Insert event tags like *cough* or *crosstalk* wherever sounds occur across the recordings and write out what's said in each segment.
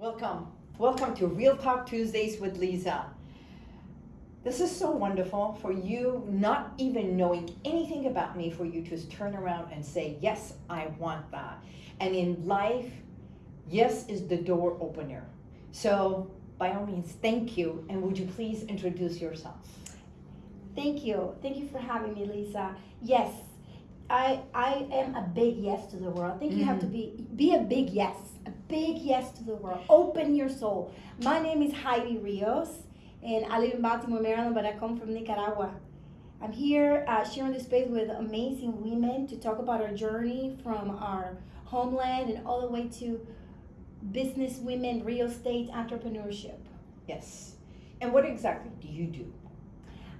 Welcome. Welcome to Real Talk Tuesdays with Lisa. This is so wonderful for you, not even knowing anything about me, for you to turn around and say, Yes, I want that. And in life, yes is the door opener. So, by all means, thank you. And would you please introduce yourself? Thank you. Thank you for having me, Lisa. Yes, I I am a big yes to the world. I think you have to mm-hmm. be be a big yes, big yes to the world. Open your soul. My name is Heidi Rios, and I live in Baltimore, Maryland, but I come from Nicaragua. I'm here uh, sharing this space with amazing women to talk about our journey from our homeland and all the way to business women, real estate, entrepreneurship. Yes. And what exactly do you do?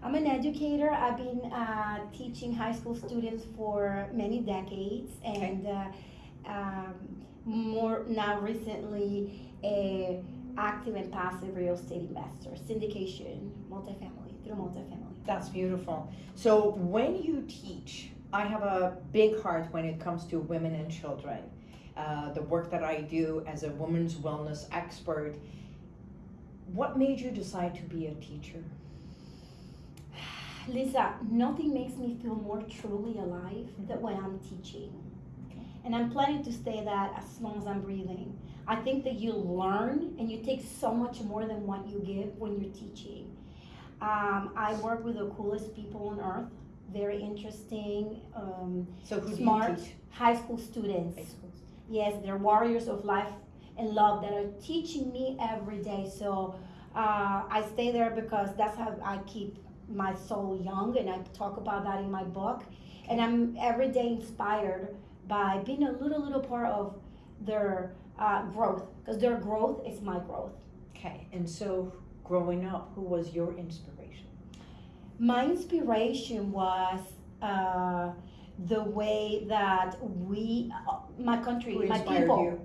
I'm an educator. I've been uh, teaching high school students for many decades, and uh, um, more now recently, a active and passive real estate investor, syndication, multifamily through multifamily. That's beautiful. So when you teach, I have a big heart when it comes to women and children. Uh, the work that I do as a women's wellness expert. What made you decide to be a teacher? *sighs* Lisa, nothing makes me feel more truly alive than when I'm teaching. And I'm planning to stay that as long as I'm breathing. I think that you learn and you take so much more than what you give when you're teaching. Um, I work with the coolest people on earth, very interesting, um, So smart do you teach? high school students. High schools. Yes, they're warriors of life and love that are teaching me every day. So uh, I stay there because that's how I keep my soul young, and I talk about that in my book. And I'm every day inspired by being a little, little part of their uh, growth because their growth is my growth. Okay, and so growing up, who was your inspiration? My inspiration was uh, the way that we, uh, my country, my people, you?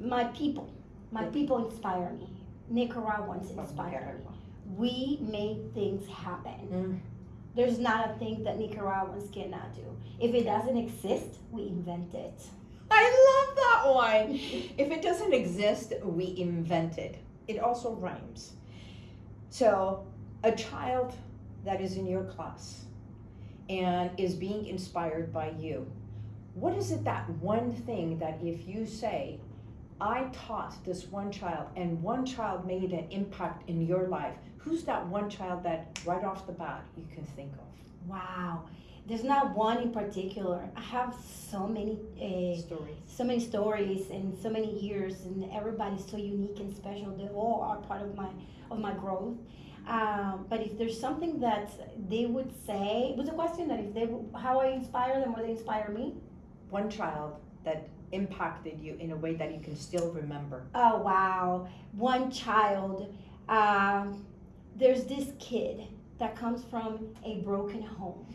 my people, my Your people inspire me. Nicaraguans inspire me. We make things happen. Mm. There's not a thing that Nicaraguans cannot do. If it doesn't exist, we invent it. I love that one. *laughs* if it doesn't exist, we invent it. It also rhymes. So, a child that is in your class and is being inspired by you, what is it that one thing that if you say, I taught this one child and one child made an impact in your life, who's that one child that right off the bat you can think of? Wow. There's not one in particular. I have so many uh, Stories. so many stories and so many years and everybody's so unique and special they all are part of my of my growth um, but if there's something that they would say it was a question that if they how i inspire them or they inspire me One child that impacted you in a way that you can still remember. oh wow. One child um, there's this kid that comes from a broken home.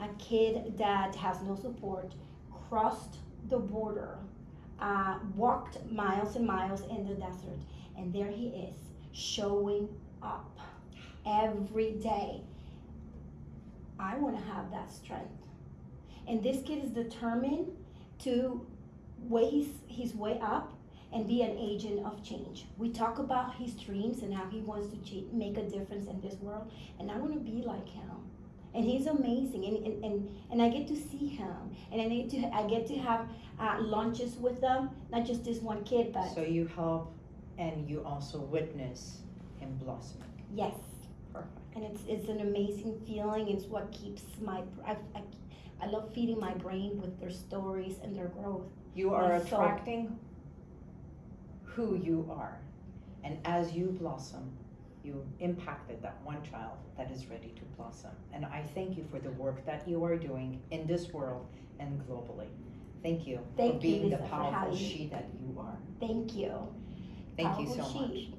A kid that has no support crossed the border uh, walked miles and miles in the desert and there he is showing up every day. I want to have that strength. And this kid is determined to weigh his, his way up and be an agent of change. We talk about his dreams and how he wants to make a difference in this world, and I want to be like him. And he's amazing, and, and, and, and I get to see him, and I get to I get to have uh, lunches with them, not just this one kid, but So you help and you also witness him blossoming. yes, Perfect. And it's it's an amazing feeling. It's what keeps my I, I, I love feeding my brain with their stories and their growth. You are attracting who you are. And as you blossom, you impacted that one child that is ready to blossom. And I thank you for the work that you are doing in this world and globally. Thank you Thank for being the Lisa, for powerful she that you are. Thank you. Thank you Powerful so much. she.